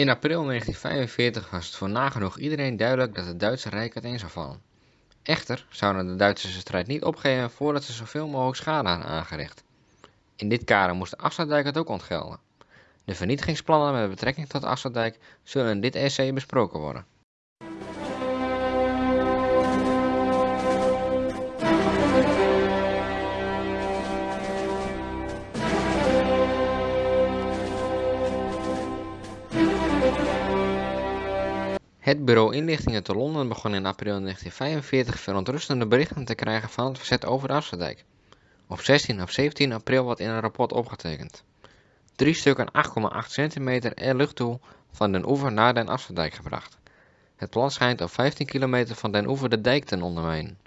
In april 1945 was het voor nagenoeg iedereen duidelijk dat het Duitse Rijk uiteen zou vallen. Echter zouden de Duitsers de strijd niet opgeven voordat ze zoveel mogelijk schade hadden aangericht. In dit kader moest de het ook ontgelden. De vernietigingsplannen met betrekking tot Afsluitdijk zullen in dit essay besproken worden. Het bureau inlichtingen te Londen begon in april 1945 verontrustende berichten te krijgen van het verzet over de Afsluitdijk. Op 16 of 17 april wordt in een rapport opgetekend. Drie stukken 8,8 centimeter er lucht toe van den oever naar den Afsluitdijk gebracht. Het plan schijnt op 15 kilometer van den oever de dijk te ondermijnen.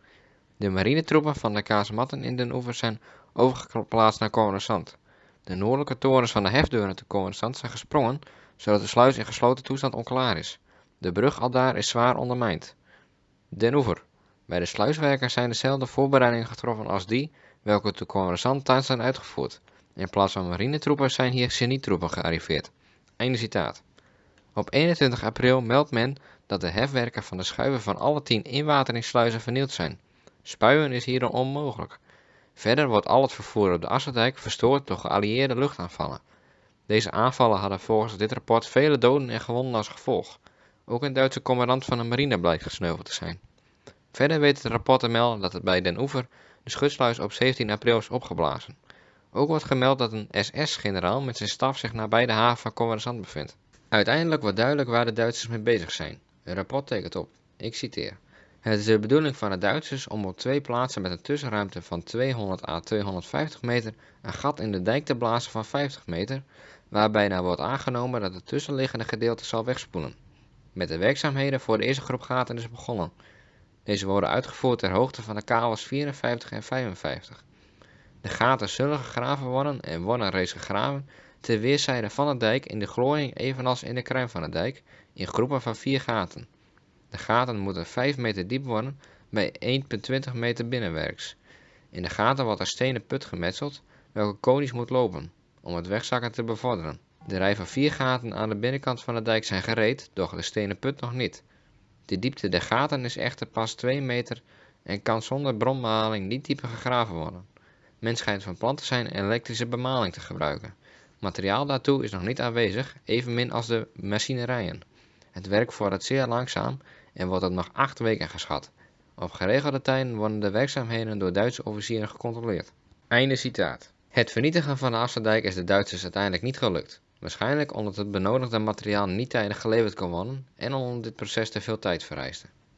De marinetroepen van de kazematten in den oever zijn overgeplaatst naar Coruscant. De noordelijke torens van de hefdeuren te Coruscant zijn gesprongen, zodat de sluis in gesloten toestand onklaar is. De brug aldaar is zwaar ondermijnd. Den Oever. Bij de sluiswerkers zijn dezelfde voorbereidingen getroffen als die welke Coruscant thuis zijn uitgevoerd. In plaats van marinetroepen zijn hier genietroepen gearriveerd. Einde citaat. Op 21 april meldt men dat de hefwerken van de schuiven van alle tien inwateringssluizen vernield zijn. Spuien is hierom onmogelijk. Verder wordt al het vervoer op de Asserdijk verstoord door geallieerde luchtaanvallen. Deze aanvallen hadden volgens dit rapport vele doden en gewonden als gevolg. Ook een Duitse commandant van de marine blijkt gesneuveld te zijn. Verder weet het rapport te melden dat het bij Den Oever de schutsluis op 17 april is opgeblazen. Ook wordt gemeld dat een SS-generaal met zijn staf zich nabij de haven van Coruscant bevindt. Uiteindelijk wordt duidelijk waar de Duitsers mee bezig zijn. Het rapport tekent op, ik citeer. Het is de bedoeling van de Duitsers om op twee plaatsen met een tussenruimte van 200 à 250 meter een gat in de dijk te blazen van 50 meter, waarbij nou wordt aangenomen dat het tussenliggende gedeelte zal wegspoelen. Met de werkzaamheden voor de eerste groep gaten is begonnen. Deze worden uitgevoerd ter hoogte van de kavels 54 en 55. De gaten zullen gegraven worden en worden reeds gegraven ter weerszijden van de dijk in de glooiing evenals in de kruin van de dijk in groepen van vier gaten. De gaten moeten 5 meter diep worden bij 1,20 meter binnenwerks. In de gaten wordt een stenen put gemetseld welke konisch moet lopen om het wegzakken te bevorderen. De rij van vier gaten aan de binnenkant van de dijk zijn gereed, doch de stenen put nog niet. De diepte der gaten is echter pas 2 meter en kan zonder bronbehaling niet dieper gegraven worden. Men schijnt van plan te zijn elektrische bemaling te gebruiken. Materiaal daartoe is nog niet aanwezig, evenmin als de machinerijen. Het werk vordert zeer langzaam en wordt op nog 8 weken geschat. Op geregelde tijden worden de werkzaamheden door Duitse officieren gecontroleerd. Einde citaat. Het vernietigen van de Afsluitdijk is de Duitsers uiteindelijk niet gelukt. Waarschijnlijk omdat het benodigde materiaal niet tijdig geleverd kon worden en omdat dit proces te veel tijd vereiste